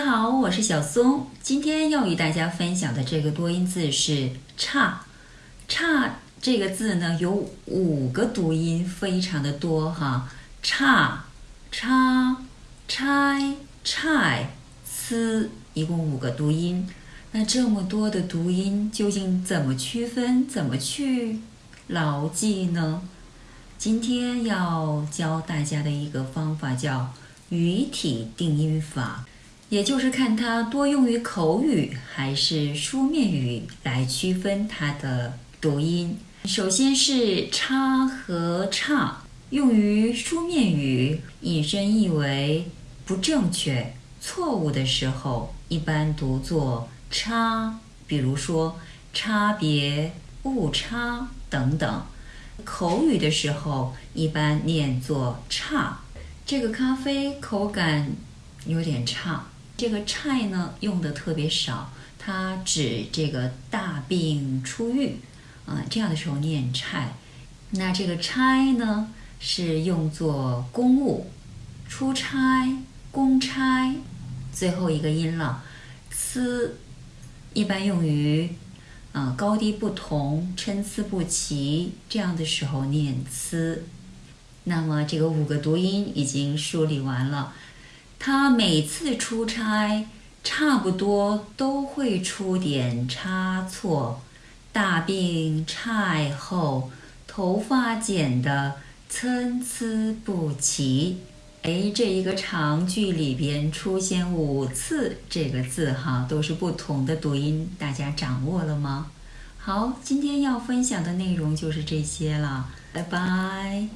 大家好，我是小松。今天要与大家分享的这个多音字是“差”。差这个字呢，有五个读音，非常的多哈。差、差、拆、拆、呲，一共五个读音。那这么多的读音，究竟怎么区分？怎么去牢记呢？今天要教大家的一个方法叫语体定音法。也就是看它多用于口语还是书面语来区分它的读音。首先是“差”和“差”，用于书面语，引申意为不正确、错误的时候，一般读作“差”。比如说“差别”“误差”等等。口语的时候，一般念作“差”。这个咖啡口感有点差。这个“差”呢用的特别少，它指这个大病初愈，啊，这样的时候念“差”。那这个“差”呢是用作公务、出差、公差，最后一个音了“呲”，一般用于啊高低不同、参差不齐这样的时候念“呲”。那么这个五个读音已经梳理完了。他每次出差，差不多都会出点差错。大病差后，头发剪得参差不齐。哎，这一个长句里边出现五次这个字哈，都是不同的读音，大家掌握了吗？好，今天要分享的内容就是这些了，拜拜。